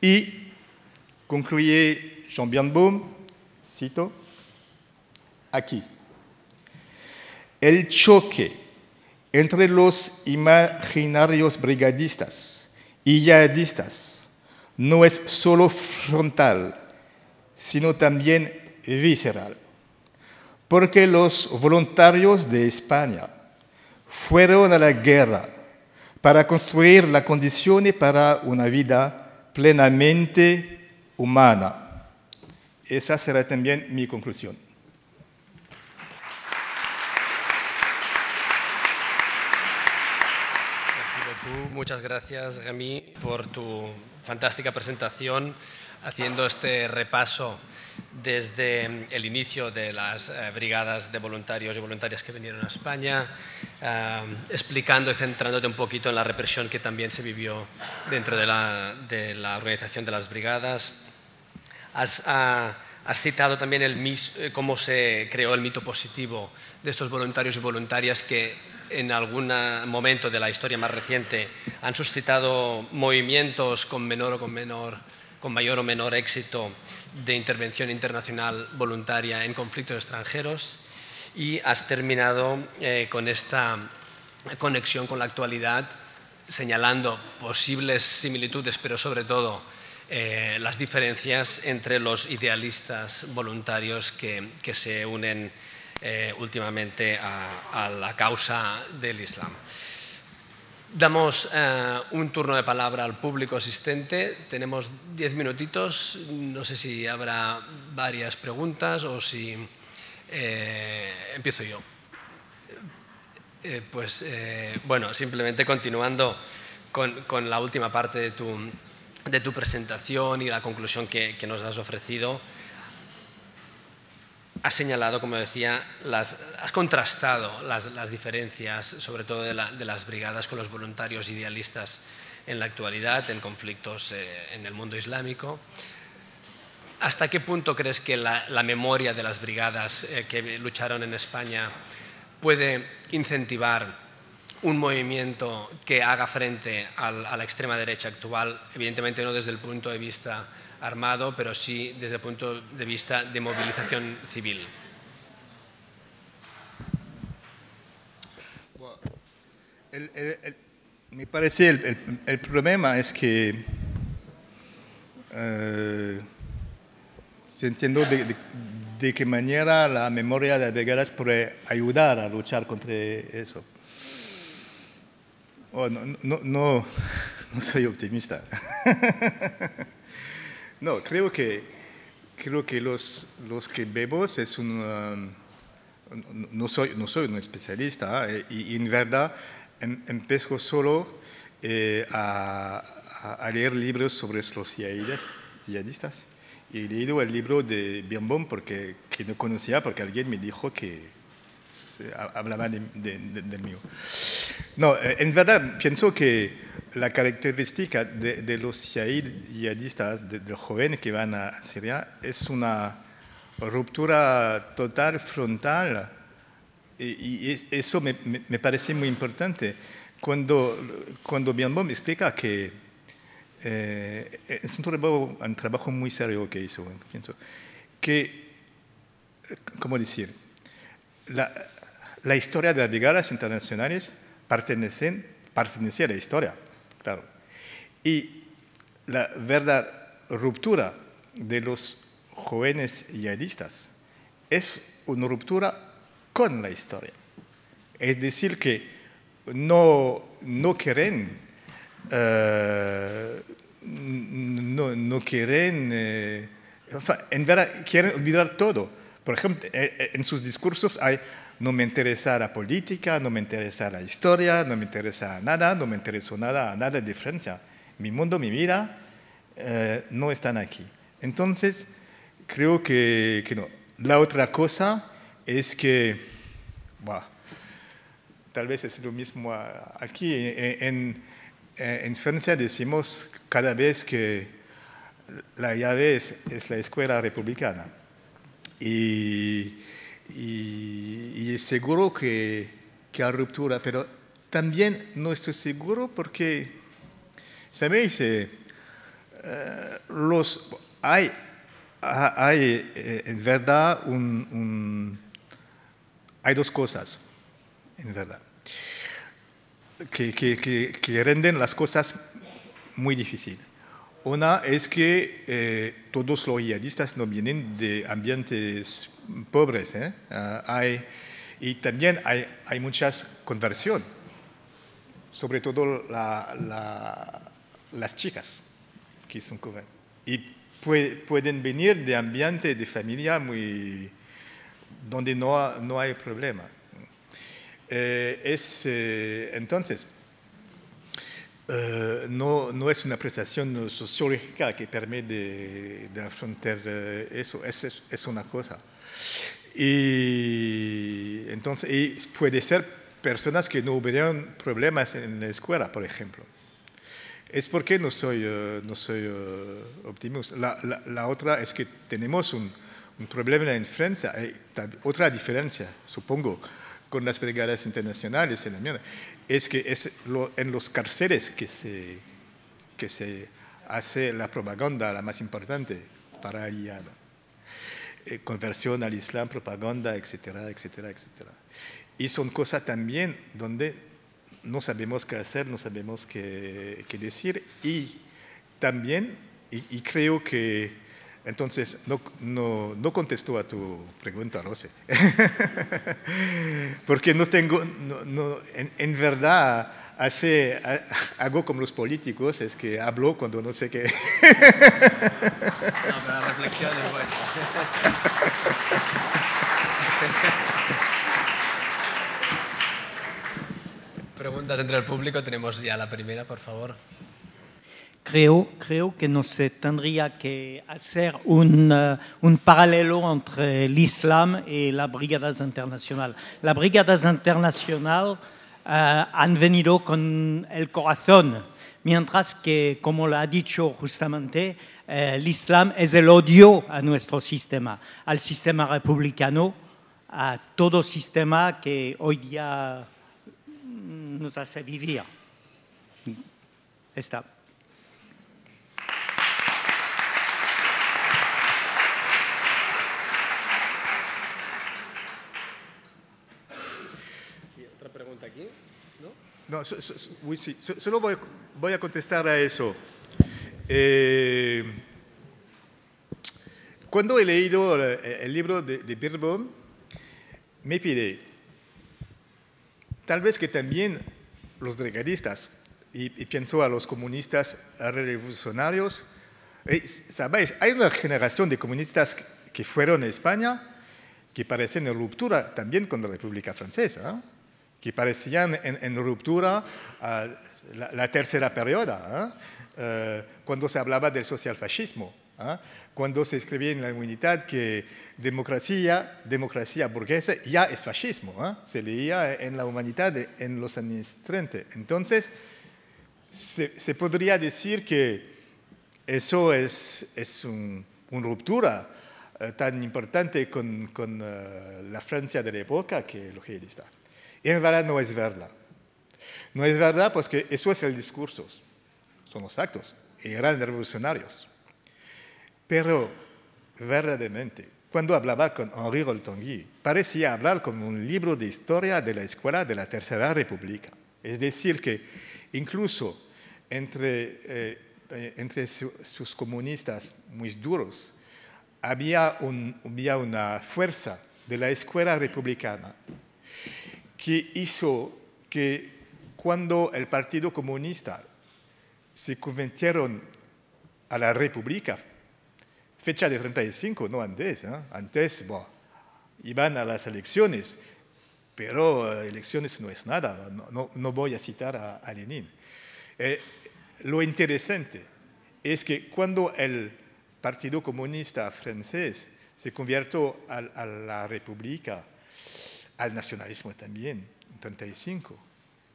S2: Y concluye Jean Birnbaum, cito, aquí. El choque entre los imaginarios brigadistas y yihadistas no es solo frontal, sino también visceral, porque los voluntarios de España fueron a la guerra para construir las condiciones para una vida plenamente humana. Esa será también mi conclusión.
S1: Muchas gracias, Remy, por tu fantástica presentación, haciendo este repaso desde el inicio de las eh, brigadas de voluntarios y voluntarias que vinieron a España, eh, explicando y centrándote un poquito en la represión que también se vivió dentro de la, de la organización de las brigadas. Has, ah, has citado también el, eh, cómo se creó el mito positivo de estos voluntarios y voluntarias que en algún momento de la historia más reciente han suscitado movimientos con menor o con menor con mayor o menor éxito de intervención internacional voluntaria en conflictos extranjeros y has terminado eh, con esta conexión con la actualidad señalando posibles similitudes, pero sobre todo eh, las diferencias entre los idealistas voluntarios que, se unen eh, últimamente a la causa del Islam. Damos eh, un turno de palabra al público asistente. Tenemos diez minutitos. No sé si habrá varias preguntas o si eh, empiezo yo. Eh, pues bueno, simplemente continuando con, la última parte de tu, presentación y la conclusión que nos has ofrecido has señalado, como decía, has contrastado las, diferencias, sobre todo de, las brigadas, con los voluntarios idealistas en la actualidad, en conflictos eh, en el mundo islámico. ¿Hasta qué punto crees que la, memoria de las brigadas eh, que lucharon en España puede incentivar un movimiento que haga frente a la extrema derecha actual? Evidentemente no desde el punto de vista armado, pero sí desde el punto de vista de movilización civil.
S2: me parece el, problema es que eh, se entiende de, qué manera la memoria de Vegaras puede ayudar a luchar contra eso. Oh, no (laughs) soy optimista. (laughs) No, creo que, creo que los, los que vemos es un... Um, no, soy, no soy un especialista ¿eh? y, en verdad em, empezó solo eh, a, leer libros sobre los yihadistas y he leído el libro de Birnbaum porque que no conocía porque alguien me dijo que hablaba de, del mío. No, eh, en verdad pienso que la característica de, los yihadistas, de, los jóvenes que van a Siria, es una ruptura total, frontal, y, eso me, parece muy importante. Cuando, cuando me explica que eh, es un trabajo, un trabajo, muy serio que hizo, pienso, que, ¿cómo decir? La, la historia de las brigadas internacionales pertenecen, pertenece a la historia claro. Y la verdad ruptura de los jóvenes yihadistas es una ruptura con la historia. Es decir, que no, no quieren, eh, no, quieren, eh, en verdad quieren olvidar todo. Por ejemplo, eh, en sus discursos hay no me interesa la política, no me interesa la historia, no me interesa nada, no me interesó nada, nada de Francia. Mi mundo, mi vida eh, no están aquí. Entonces, creo que, no. La otra cosa es que, tal vez es lo mismo aquí. En, en, Francia decimos cada vez que la llave es, es la escuela republicana. Y y, es seguro que, que, hay ruptura, pero también no estoy seguro porque, ¿sabéis? Eh, los, hay, hay eh, en verdad un, hay dos cosas, en verdad, que, que, que, renden las cosas muy difíciles. Una es que eh, todos los yihadistas no vienen de ambientes pobres. ¿eh? Ah, y también hay, muchas conversión, sobre todo las chicas que son Y pueden venir de ambiente de familia muy, donde no, no hay problema. Eh, es, entonces, eh, no, no, es una apreciación sociológica que permite de, afrontar eh, eso, es, una cosa. Y entonces puede ser personas que no hubieran problemas en la escuela, por ejemplo. Es porque no soy, eh, no soy optimista. La, otra es que tenemos un, un problema en Francia, otra diferencia, supongo, con las brigadas internacionales en la es que es en los cárceles que se, que se hace la propaganda la más importante para el eh, conversión al Islam, propaganda, etcétera, etcétera, etcétera. Y son cosas también donde no sabemos qué hacer, no sabemos qué decir. Y también, y creo que entonces, no, no, no, contestó a tu pregunta, Rose. (laughs) Porque no tengo, no, en, en, verdad, hace, hago como los políticos, es que hablo cuando no sé qué. no,
S1: pero la reflexión es buena. Preguntas entre el público, tenemos ya la primera, por favor.
S3: Creo, creo que no se tendría que hacer un, uh, un paralelo entre el Islam y las brigadas internacionales. Las brigadas internacionales uh, han venido con el corazón, mientras que, como lo ha dicho justamente, uh, el Islam es el odio a nuestro sistema, al sistema republicano, a todo sistema que hoy día nos hace vivir. Está.
S2: No, sí, solo voy, a contestar a eso. Eh, cuando he leído el, libro de, de me pide, tal vez que también los brigadistas, y, pienso a los comunistas revolucionarios, eh, ¿sabéis? Hay una generación de comunistas que fueron a España que parecen en ruptura también con la República Francesa que parecían en, ruptura a la, tercera periodo, eh, cuando se hablaba del socialfascismo, cuando se escribía en la humanidad que democracia, democracia burguesa ya es fascismo, se leía en la humanidad en los años 30. Entonces, se, podría decir que eso es, es una ruptura eh, tan importante con, con eh, la Francia de la época que lo que está. En verdad no es verdad. No es verdad porque eso es el discurso, son los actos, eran revolucionarios. Pero verdaderamente, cuando hablaba con Henri Roltongui, parecía hablar como un libro de historia de la escuela de la Tercera República. Es decir, que incluso entre, eh, entre sus comunistas muy duros, había, había una fuerza de la escuela republicana que hizo que cuando el Partido Comunista se convirtieron a la República, fecha de 35, no antes, ¿eh? antes iban a las elecciones, pero eh, elecciones no es nada, no, no, voy a citar a, Lenin. Eh, lo interesante es que cuando el Partido Comunista francés se convirtió a, a la República, al nacionalismo también, en 35.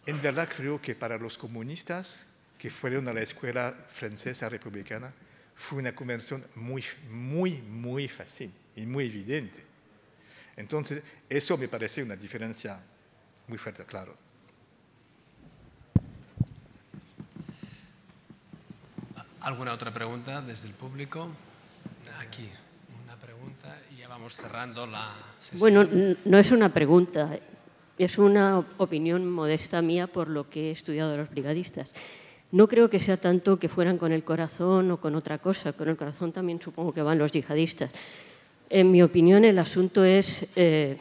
S2: En verdad creo que para los comunistas que fueron a la escuela francesa republicana fue una conversión muy, muy, muy fácil y muy evidente. Entonces, eso me parece una diferencia muy fuerte, claro.
S1: ¿Alguna otra pregunta desde el público? Aquí y ya vamos cerrando la sesión.
S4: Bueno, no es una pregunta, es una opinión modesta mía por lo que he estudiado de los brigadistas. No creo que sea tanto que fueran con el corazón o con otra cosa. Con el corazón también supongo que van los yihadistas. En mi opinión, el asunto es eh,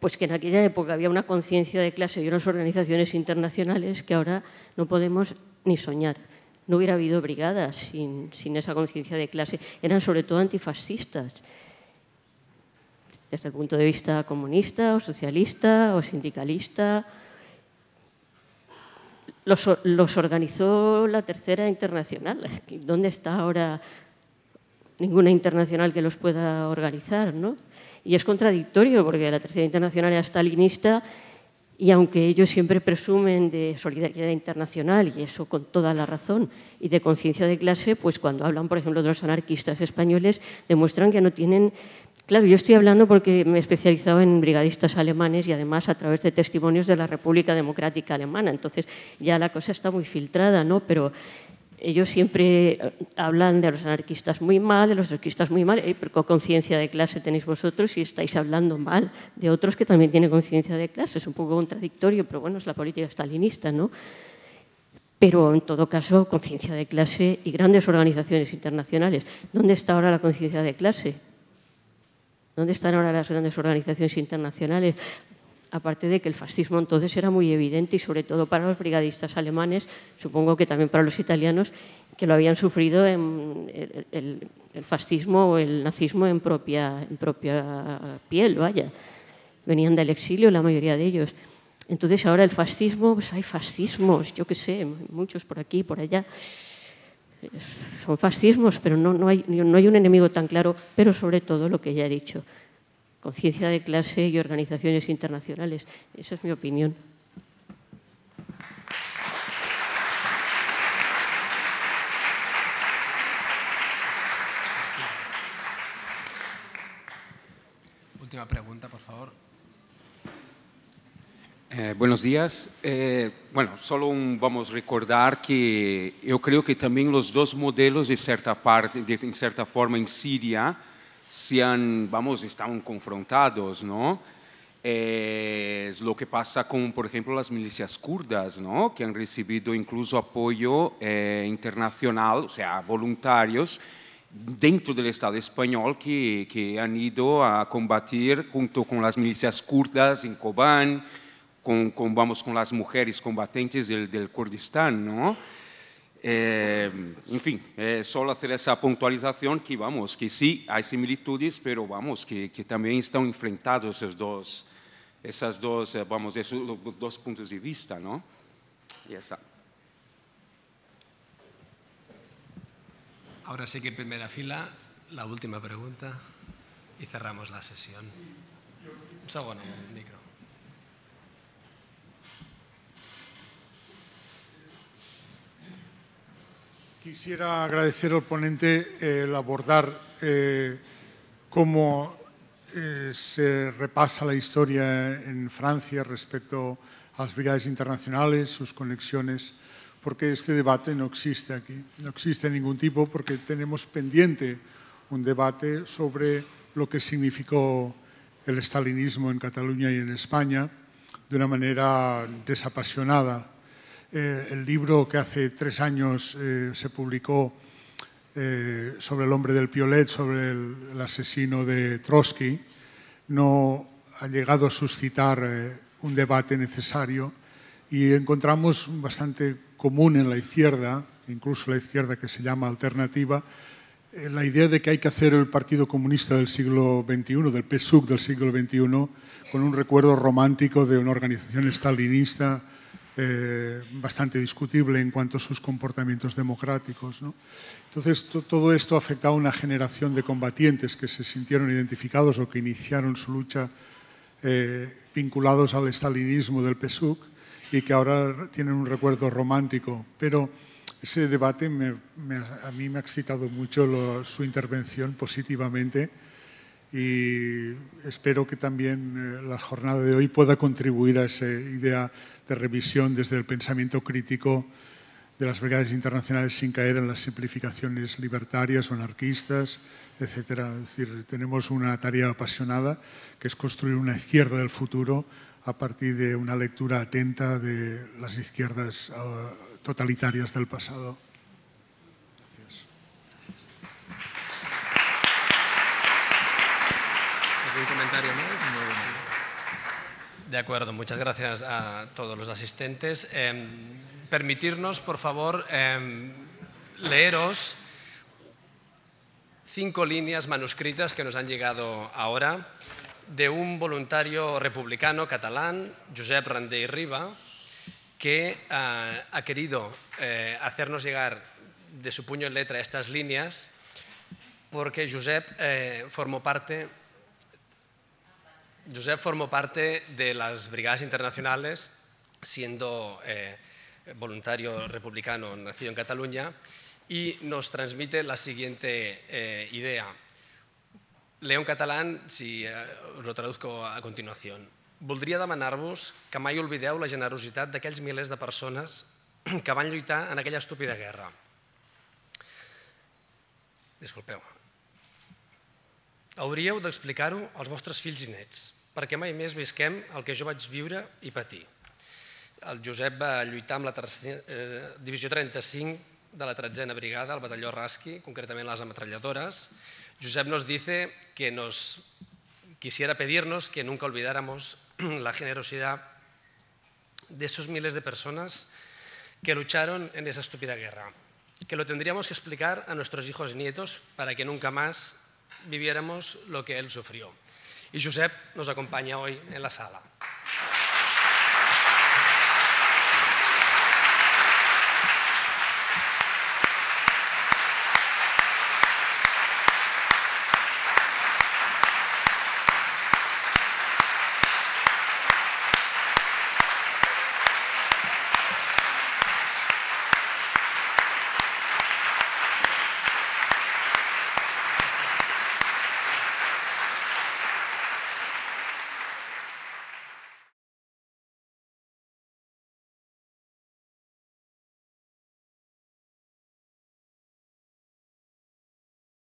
S4: pues que en aquella época había una conciencia de clase y unas organizaciones internacionales que ahora no podemos ni soñar. No hubiera habido brigadas sin, esa conciencia de clase. Eran sobre todo antifascistas, desde el punto de vista comunista o socialista o sindicalista. Los, los organizó la Tercera Internacional. ¿Dónde está ahora ninguna internacional que los pueda organizar? ¿no? Y es contradictorio porque la Tercera Internacional era stalinista y aunque ellos siempre presumen de solidaridad internacional, y eso con toda la razón, y de conciencia de clase, pues cuando hablan, por ejemplo, de los anarquistas españoles, demuestran que no tienen... Claro, yo estoy hablando porque me he especializado en brigadistas alemanes y además a través de testimonios de la República Democrática Alemana. Entonces ya la cosa está muy filtrada, ¿no? Pero ellos siempre eh, hablan de los anarquistas muy mal, de los anarquistas muy mal, pero con conciencia de clase tenéis vosotros y estáis hablando mal de otros que también tienen conciencia de clase. Es un poco contradictorio, pero bueno, es la política stalinista, ¿no? Pero en todo caso, conciencia de clase y grandes organizaciones internacionales. ¿Dónde está ahora la conciencia de clase? ¿Dónde están ahora las grandes organizaciones internacionales? Aparte de que el fascismo entonces era muy evidente y sobre todo para los brigadistas alemanes, supongo que también para los italianos, que lo habían sufrido en el, fascismo o el nazismo en propia, piel, vaya. Venían del exilio la mayoría de ellos. Entonces ahora el fascismo, pues hay fascismos, yo qué sé, muchos por aquí, por allá. Son fascismos, pero no hay un enemigo tan claro, pero sobre todo lo que ya he dicho, conciencia de clase y organizaciones internacionales. Esa es mi opinión.
S1: Última pregunta, por favor.
S5: Eh, buenos días. Eh, bueno, solo vamos a recordar que yo creo que también los dos modelos de cierta parte, de, en cierta forma en Siria, se han, vamos, están confrontados, ¿no? Es lo que pasa con, por ejemplo, las milicias kurdas, ¿no? que han recibido incluso apoyo eh, internacional, o sea, voluntarios dentro del Estado español que, que, han ido a combatir junto con las milicias kurdas en Kobán, con, con vamos, con las mujeres combatientes del, del Kurdistán, ¿no? Eh, en fin, eh, solo hacer esa puntualización que vamos, que sí hay similitudes, pero vamos, que, que también están enfrentados esos dos, esas dos, eh, vamos, esos dos puntos de vista, ¿no? Y está.
S1: Ahora sí que en primera fila, la última pregunta y cerramos la sesión. Un segundo,
S6: Quisiera agradecer al ponente eh, el abordar eh, cómo eh, se repasa la historia en Francia respecto a las brigadas internacionales, sus conexiones, porque este debate no existe aquí, no existe ningún tipo porque tenemos pendiente un debate sobre lo que significó el estalinismo en Cataluña y en España de una manera desapasionada eh, el libro que hace tres años eh, se publicó eh, sobre el hombre del Piolet, sobre el, asesino de Trotsky, no ha llegado a suscitar un debate necesario y encontramos bastante común en la izquierda, incluso la izquierda que se llama alternativa, la idea de que hay que hacer el Partido Comunista del siglo XXI, del PSUC del siglo XXI, con un recuerdo romántico de una organización stalinista eh, bastante discutible en cuanto a sus comportamientos democráticos. Entonces, todo esto ha afectado a una generación de combatientes que se sintieron identificados o que iniciaron su lucha eh, vinculados al estalinismo del PSUC y que ahora tienen un recuerdo romántico. Pero ese debate a mí me ha excitado mucho su intervención positivamente y espero que también eh, la jornada de hoy pueda contribuir a esa idea de revisión desde el pensamiento crítico de las brigadas internacionales sin caer en las simplificaciones libertarias o anarquistas, etc. Es decir, tenemos una tarea apasionada que es construir una izquierda del futuro a partir de una lectura atenta de las izquierdas uh, totalitarias del pasado. Gracias.
S1: ¿Algún comentario más? De acuerdo, muchas gracias a todos los asistentes. Eh, permitirnos, por favor, eh, leeros cinco líneas manuscritas que nos han llegado ahora de un voluntario republicano catalán, Josep Randé y Riba, que uh, ha querido eh, hacernos llegar de su puño en letra estas líneas porque Josep eh, formó parte Josep formó parte de las brigadas internacionales, siendo eh, voluntario republicano nacido en Cataluña, y nos transmite la siguiente eh, idea. Leo en catalán, si eh, lo traduzco a continuación. Voldria demanar-vos que mai oblideu la generositat d'aquells milers de persones que van lluitar en aquella estúpida guerra. Disculpeu. Hauríeu d'explicar-ho als vostres fills i nets, perquè mai més visquem el que jo vaig viure i patir. El Josep va lluitar amb la eh, divisió 35 de la tretzena brigada, el batalló Rasqui, concretament les ametralladores. Josep nos dice que nos quisiera pedirnos que nunca olvidáramos (clears throat) la generosidad de esos miles de personas que lucharon en esa estúpida guerra, que lo tendríamos que explicar a nuestros hijos y nietos para que nunca más viviéramos lo que él sufrió. Y Josep nos acompaña hoy en la sala.